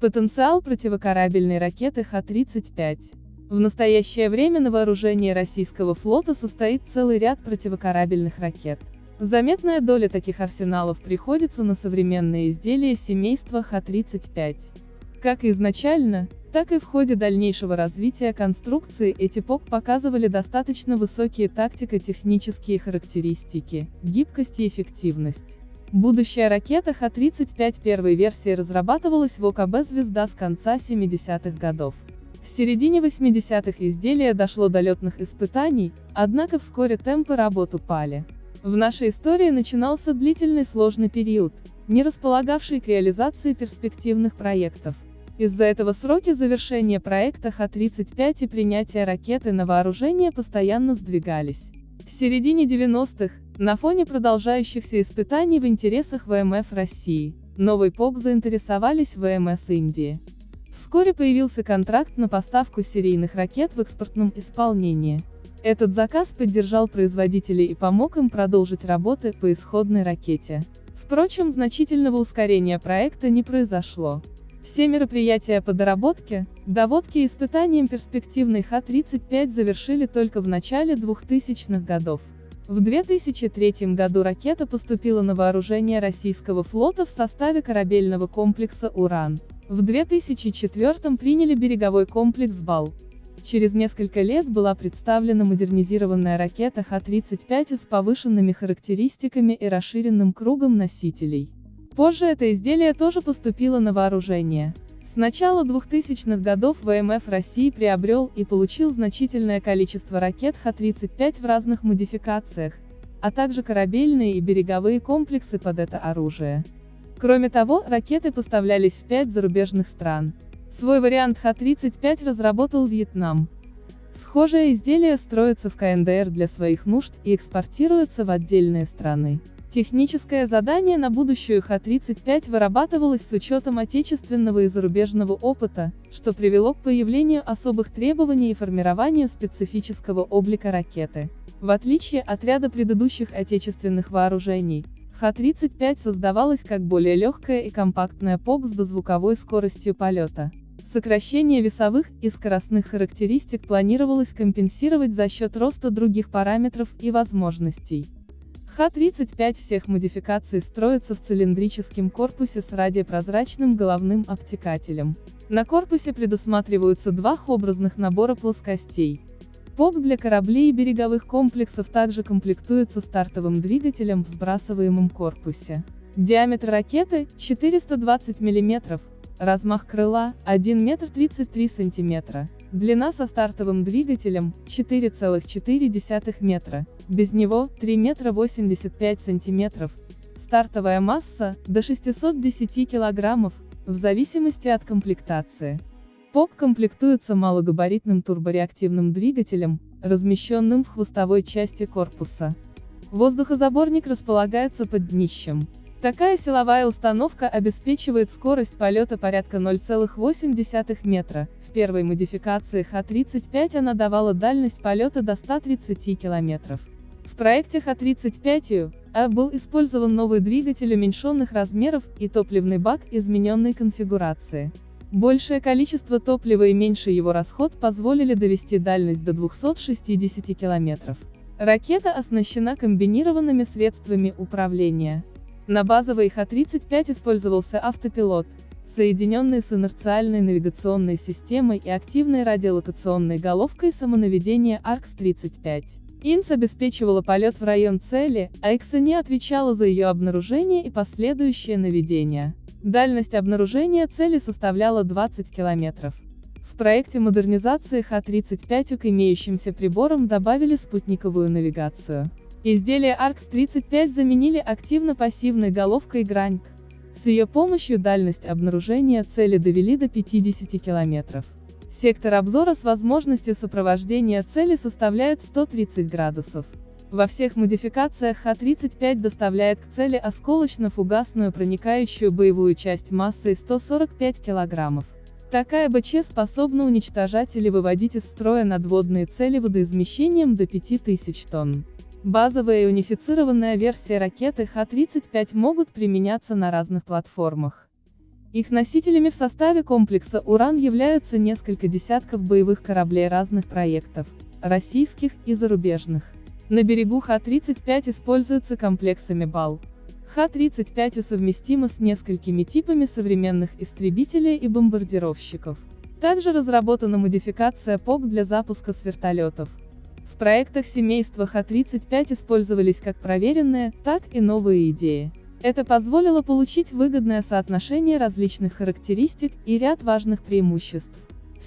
Потенциал противокорабельной ракеты Х-35. В настоящее время на вооружении российского флота состоит целый ряд противокорабельных ракет. Заметная доля таких арсеналов приходится на современные изделия семейства Х-35. Как изначально, так и в ходе дальнейшего развития конструкции эти ПОК показывали достаточно высокие тактико-технические характеристики, гибкость и эффективность. Будущая ракета Х-35 первой версии разрабатывалась в ОКБ «Звезда» с конца 70-х годов. В середине 80-х изделие дошло до летных испытаний, однако вскоре темпы работ упали. В нашей истории начинался длительный сложный период, не располагавший к реализации перспективных проектов. Из-за этого сроки завершения проекта Х-35 и принятия ракеты на вооружение постоянно сдвигались. В середине 90-х, на фоне продолжающихся испытаний в интересах ВМФ России, новый ПОК заинтересовались ВМС Индии. Вскоре появился контракт на поставку серийных ракет в экспортном исполнении. Этот заказ поддержал производителей и помог им продолжить работы по исходной ракете. Впрочем, значительного ускорения проекта не произошло. Все мероприятия по доработке, доводке и испытаниям перспективной Х-35 завершили только в начале 2000-х годов. В 2003 году ракета поступила на вооружение российского флота в составе корабельного комплекса «Уран». В 2004 приняли береговой комплекс «Бал». Через несколько лет была представлена модернизированная ракета Х-35 с повышенными характеристиками и расширенным кругом носителей. Позже это изделие тоже поступило на вооружение. С начала 2000-х годов ВМФ России приобрел и получил значительное количество ракет Х-35 в разных модификациях, а также корабельные и береговые комплексы под это оружие. Кроме того, ракеты поставлялись в пять зарубежных стран. Свой вариант Х-35 разработал Вьетнам. Схожее изделие строится в КНДР для своих нужд и экспортируется в отдельные страны. Техническое задание на будущую Х-35 вырабатывалось с учетом отечественного и зарубежного опыта, что привело к появлению особых требований и формированию специфического облика ракеты. В отличие от ряда предыдущих отечественных вооружений, Х-35 создавалась как более легкая и компактная ПОК с дозвуковой скоростью полета. Сокращение весовых и скоростных характеристик планировалось компенсировать за счет роста других параметров и возможностей. Х-35 всех модификаций строится в цилиндрическом корпусе с радиопрозрачным головным обтекателем. На корпусе предусматриваются два образных набора плоскостей. ПОК для кораблей и береговых комплексов также комплектуется стартовым двигателем в сбрасываемом корпусе. Диаметр ракеты – 420 мм, Размах крыла – 1 метр 33 сантиметра. Длина со стартовым двигателем – 4,4 метра. Без него – 3 метра 85 сантиметров. Стартовая масса – до 610 килограммов, в зависимости от комплектации. ПОК комплектуется малогабаритным турбореактивным двигателем, размещенным в хвостовой части корпуса. Воздухозаборник располагается под днищем. Такая силовая установка обеспечивает скорость полета порядка 0,8 метра. В первой модификации Х-35 она давала дальность полета до 130 километров. В проекте Х-35 А был использован новый двигатель уменьшенных размеров и топливный бак измененной конфигурации. Большее количество топлива и меньший его расход позволили довести дальность до 260 километров. Ракета оснащена комбинированными средствами управления. На базовой Х-35 использовался автопилот, соединенный с инерциальной навигационной системой и активной радиолокационной головкой самонаведения ARX-35. ИНС обеспечивала полет в район цели, а XNE отвечала за ее обнаружение и последующее наведение. Дальность обнаружения цели составляла 20 километров. В проекте модернизации Х-35 к имеющимся приборам добавили спутниковую навигацию. Изделие ARX-35 заменили активно-пассивной головкой Граньк. С ее помощью дальность обнаружения цели довели до 50 километров. Сектор обзора с возможностью сопровождения цели составляет 130 градусов. Во всех модификациях Х-35 доставляет к цели осколочно-фугасную проникающую боевую часть массой 145 килограммов. Такая БЧ способна уничтожать или выводить из строя надводные цели водоизмещением до 5000 тонн. Базовая и унифицированная версия ракеты Х-35 могут применяться на разных платформах. Их носителями в составе комплекса «Уран» являются несколько десятков боевых кораблей разных проектов, российских и зарубежных. На берегу Х-35 используются комплексами БАЛ. Х-35 совместима с несколькими типами современных истребителей и бомбардировщиков. Также разработана модификация ПОК для запуска с вертолетов. Проектах семейства Х-35 использовались как проверенные, так и новые идеи. Это позволило получить выгодное соотношение различных характеристик и ряд важных преимуществ.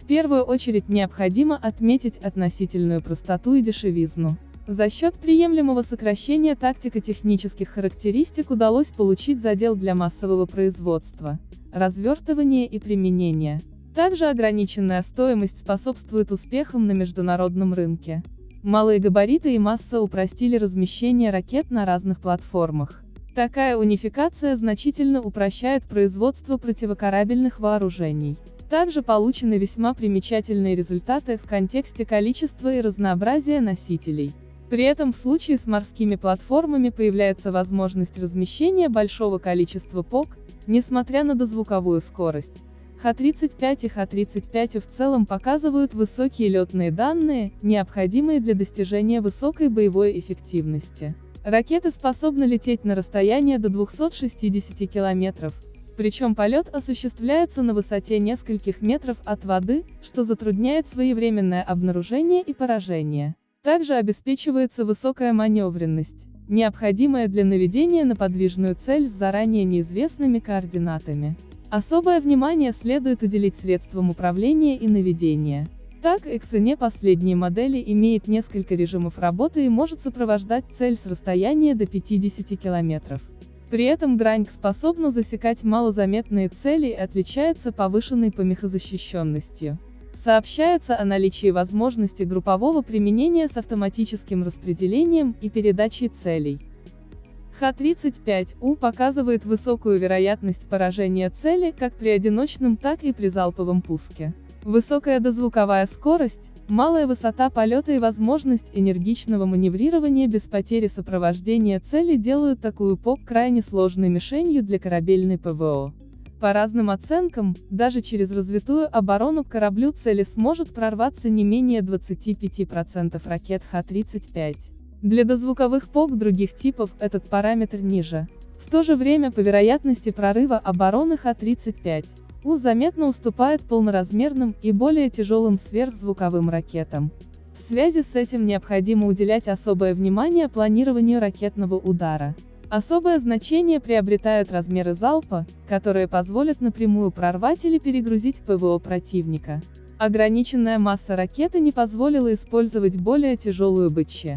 В первую очередь необходимо отметить относительную простоту и дешевизну. За счет приемлемого сокращения тактико-технических характеристик удалось получить задел для массового производства, развертывания и применения. Также ограниченная стоимость способствует успехам на международном рынке. Малые габариты и масса упростили размещение ракет на разных платформах. Такая унификация значительно упрощает производство противокорабельных вооружений. Также получены весьма примечательные результаты в контексте количества и разнообразия носителей. При этом в случае с морскими платформами появляется возможность размещения большого количества ПОК, несмотря на дозвуковую скорость. Х-35 и Х-35 в целом показывают высокие летные данные, необходимые для достижения высокой боевой эффективности. Ракеты способны лететь на расстояние до 260 километров, причем полет осуществляется на высоте нескольких метров от воды, что затрудняет своевременное обнаружение и поражение. Также обеспечивается высокая маневренность, необходимая для наведения на подвижную цель с заранее неизвестными координатами. Особое внимание следует уделить средствам управления и наведения. Так, Эксене последние модели имеет несколько режимов работы и может сопровождать цель с расстояния до 50 км. При этом Граньк способна засекать малозаметные цели и отличается повышенной помехозащищенностью. Сообщается о наличии возможности группового применения с автоматическим распределением и передачей целей. Х-35У показывает высокую вероятность поражения цели как при одиночном, так и при залповом пуске. Высокая дозвуковая скорость, малая высота полета и возможность энергичного маневрирования без потери сопровождения цели делают такую ПОК крайне сложной мишенью для корабельной ПВО. По разным оценкам, даже через развитую оборону к кораблю цели сможет прорваться не менее 25% ракет Х-35. Для дозвуковых ПОК других типов этот параметр ниже. В то же время по вероятности прорыва обороны Х-35, у заметно уступает полноразмерным и более тяжелым сверхзвуковым ракетам. В связи с этим необходимо уделять особое внимание планированию ракетного удара. Особое значение приобретают размеры залпа, которые позволят напрямую прорвать или перегрузить ПВО противника. Ограниченная масса ракеты не позволила использовать более тяжелую БЧ.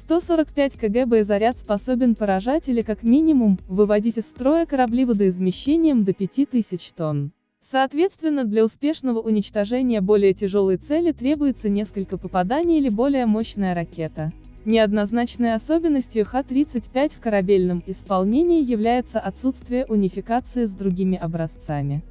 145 кг боезаряд способен поражать или как минимум, выводить из строя корабли водоизмещением до 5000 тонн. Соответственно, для успешного уничтожения более тяжелой цели требуется несколько попаданий или более мощная ракета. Неоднозначной особенностью Х-35 в корабельном исполнении является отсутствие унификации с другими образцами.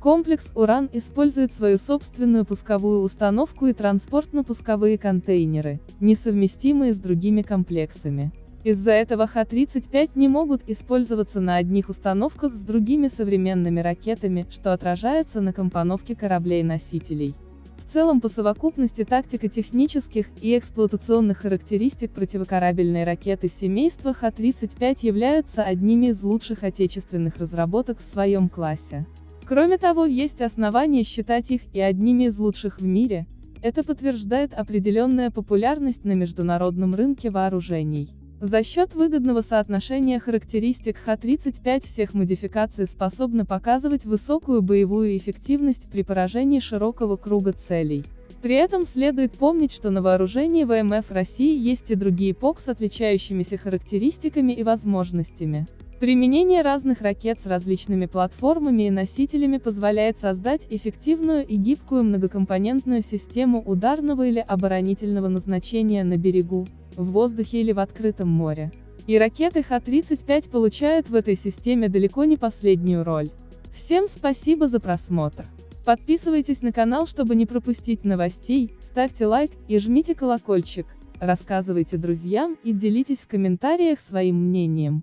Комплекс «Уран» использует свою собственную пусковую установку и транспортно-пусковые контейнеры, несовместимые с другими комплексами. Из-за этого Х-35 не могут использоваться на одних установках с другими современными ракетами, что отражается на компоновке кораблей-носителей. В целом по совокупности тактико-технических и эксплуатационных характеристик противокорабельной ракеты семейства Х-35 являются одними из лучших отечественных разработок в своем классе. Кроме того, есть основания считать их и одними из лучших в мире, это подтверждает определенная популярность на международном рынке вооружений. За счет выгодного соотношения характеристик Х-35 всех модификаций способны показывать высокую боевую эффективность при поражении широкого круга целей. При этом следует помнить, что на вооружении ВМФ России есть и другие ПОК с отличающимися характеристиками и возможностями. Применение разных ракет с различными платформами и носителями позволяет создать эффективную и гибкую многокомпонентную систему ударного или оборонительного назначения на берегу, в воздухе или в открытом море. И ракеты Х-35 получают в этой системе далеко не последнюю роль. Всем спасибо за просмотр. Подписывайтесь на канал, чтобы не пропустить новостей, ставьте лайк и жмите колокольчик, рассказывайте друзьям и делитесь в комментариях своим мнением.